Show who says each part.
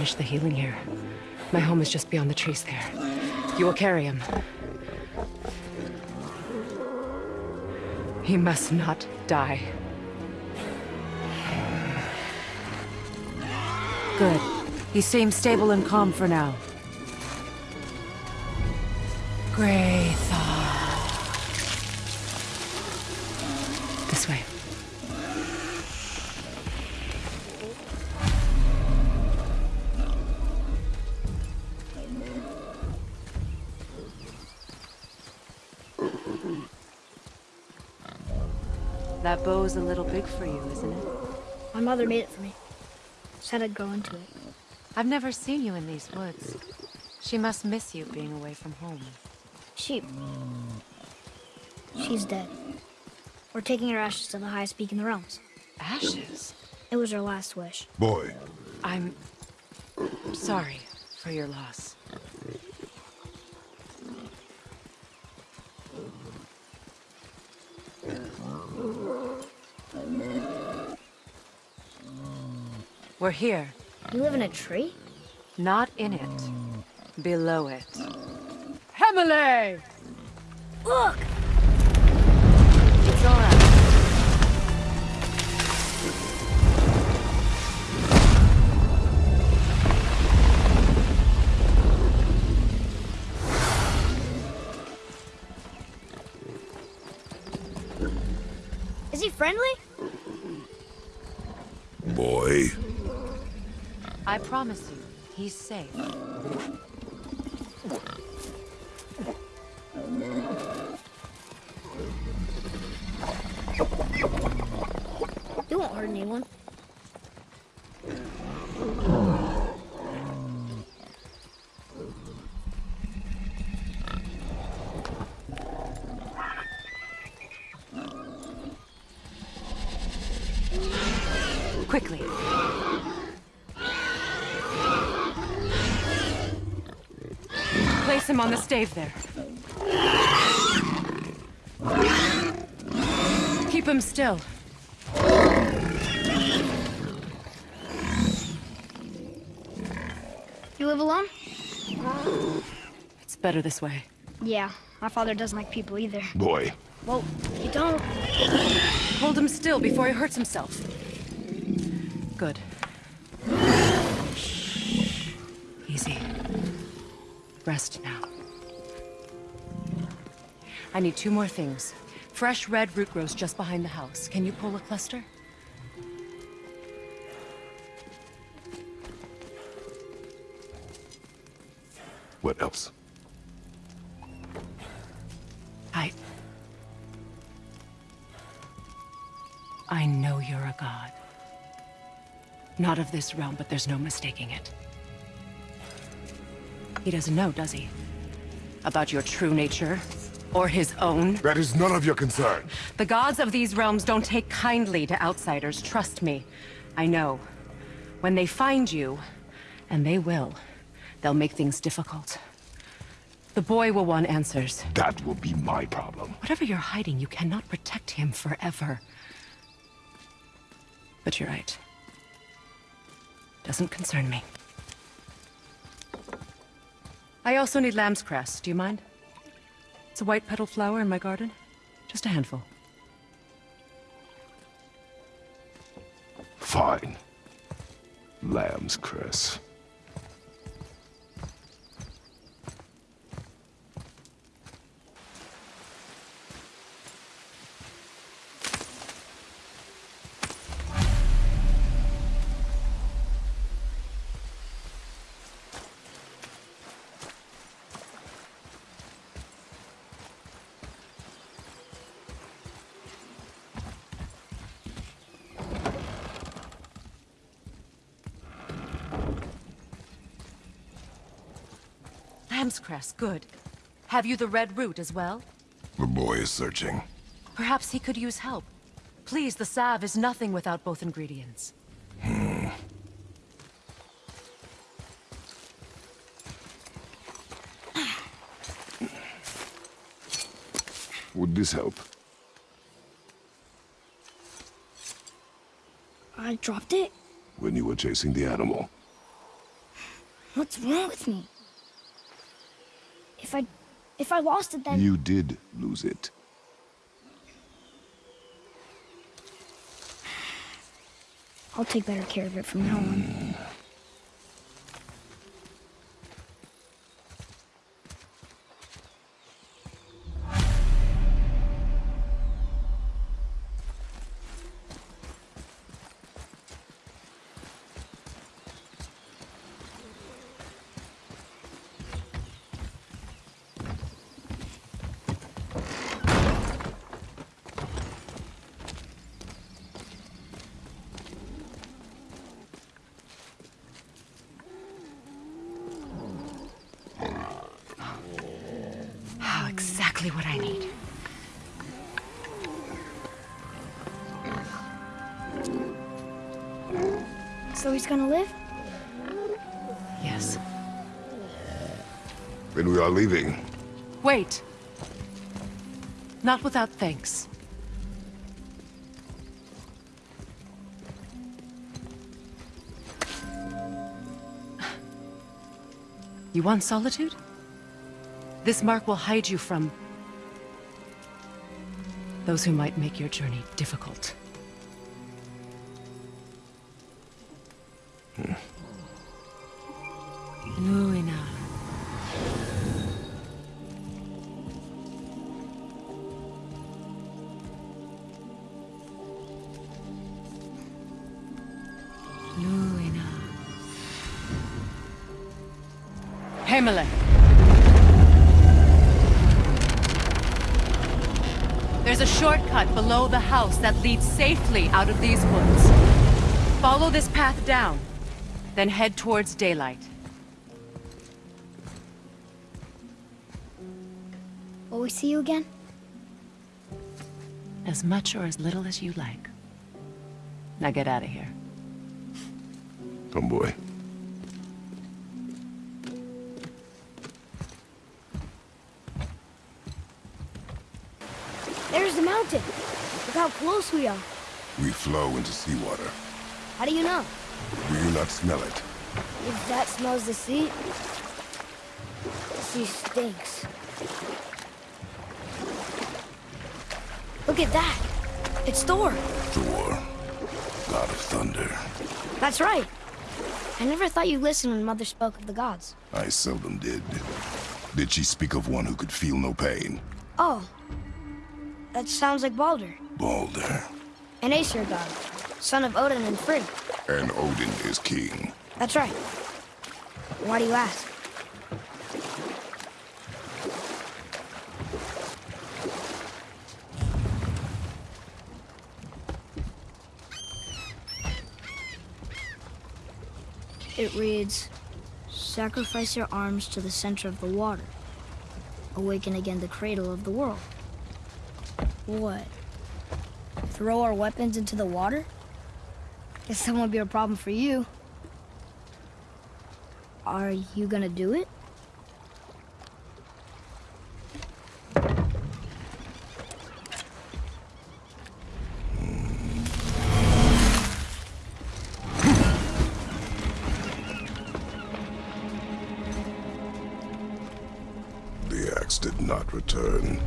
Speaker 1: finish the healing here. My home is just beyond the trees there. You will carry him. He must not die.
Speaker 2: Good. He seems stable and calm for now.
Speaker 1: Graythar.
Speaker 2: That bow's a little big for you, isn't it?
Speaker 3: My mother made it for me. Said I'd grow into it.
Speaker 2: I've never seen you in these woods. She must miss you being away from home.
Speaker 3: She... She's dead. We're taking her ashes to the highest peak in the realms.
Speaker 1: Ashes?
Speaker 3: It was her last wish.
Speaker 4: Boy,
Speaker 1: I'm... sorry for your loss.
Speaker 2: We're here.
Speaker 3: You live in a tree?
Speaker 2: Not in it. Below it.
Speaker 1: Hemele!
Speaker 3: Look!
Speaker 2: It's alright.
Speaker 3: Is he friendly?
Speaker 4: boy.
Speaker 2: I promise you, he's safe.
Speaker 3: You won't hurt anyone.
Speaker 2: Quickly.
Speaker 1: Place him on the stave there. Keep him still.
Speaker 3: You live alone?
Speaker 1: It's better this way.
Speaker 3: Yeah, my father doesn't like people either.
Speaker 4: Boy,
Speaker 3: Well, you don't.
Speaker 1: Hold him still before he hurts himself. Good. Rest now. I need two more things. Fresh red root grows just behind the house. Can you pull a cluster?
Speaker 4: what else?
Speaker 1: I... I know you're a god. Not of this realm, but there's no mistaking it. He doesn't know, does he? About your true nature? Or his own?
Speaker 4: That is none of your concern.
Speaker 1: The gods of these realms don't take kindly to outsiders, trust me. I know. When they find you, and they will, they'll make things difficult. The boy will want answers.
Speaker 4: That will be my problem.
Speaker 1: Whatever you're hiding, you cannot protect him forever. But you're right. Doesn't concern me. I also need lamb's cress. Do you mind? It's a white petal flower in my garden. Just a handful.
Speaker 4: Fine. Lamb's cress.
Speaker 2: Lamb's cress, good. Have you the red root as well?
Speaker 4: The boy is searching.
Speaker 2: Perhaps he could use help. Please, the salve is nothing without both ingredients. Hmm.
Speaker 4: Would this help?
Speaker 3: I dropped it?
Speaker 4: When you were chasing the animal.
Speaker 3: What's wrong with me? If I... if I lost it, then...
Speaker 4: You did lose it.
Speaker 3: I'll take better care of it from now on.
Speaker 1: Oh, exactly what I need.
Speaker 3: So he's gonna live?
Speaker 1: Yes.
Speaker 4: Then we are leaving.
Speaker 1: Wait. Not without thanks. You want solitude? This mark will hide you from... those who might make your journey difficult. Luina. Luina. Himalay. There's a shortcut below the house that leads safely out of these woods. Follow this path down, then head towards daylight.
Speaker 3: Will we see you again?
Speaker 1: As much or as little as you like. Now get out of here.
Speaker 4: Oh, Tomboy.
Speaker 3: There's the mountain. Look how close we are.
Speaker 4: We flow into seawater.
Speaker 3: How do you know?
Speaker 4: Do you not smell it?
Speaker 3: If that smells the sea... The sea stinks. Look at that! It's Thor!
Speaker 4: Thor, god of thunder.
Speaker 3: That's right! I never thought you listened when Mother spoke of the gods.
Speaker 4: I seldom did. Did she speak of one who could feel no pain?
Speaker 3: Oh. That sounds like Baldur.
Speaker 4: Baldur.
Speaker 3: An Aesir god. Son of Odin and Frigg.
Speaker 4: And Odin is king.
Speaker 3: That's right. Why do you ask? It reads, Sacrifice your arms to the center of the water. Awaken again the cradle of the world. What? Throw our weapons into the water? Guess that won't be a problem for you. Are you gonna do it?
Speaker 4: The axe did not return.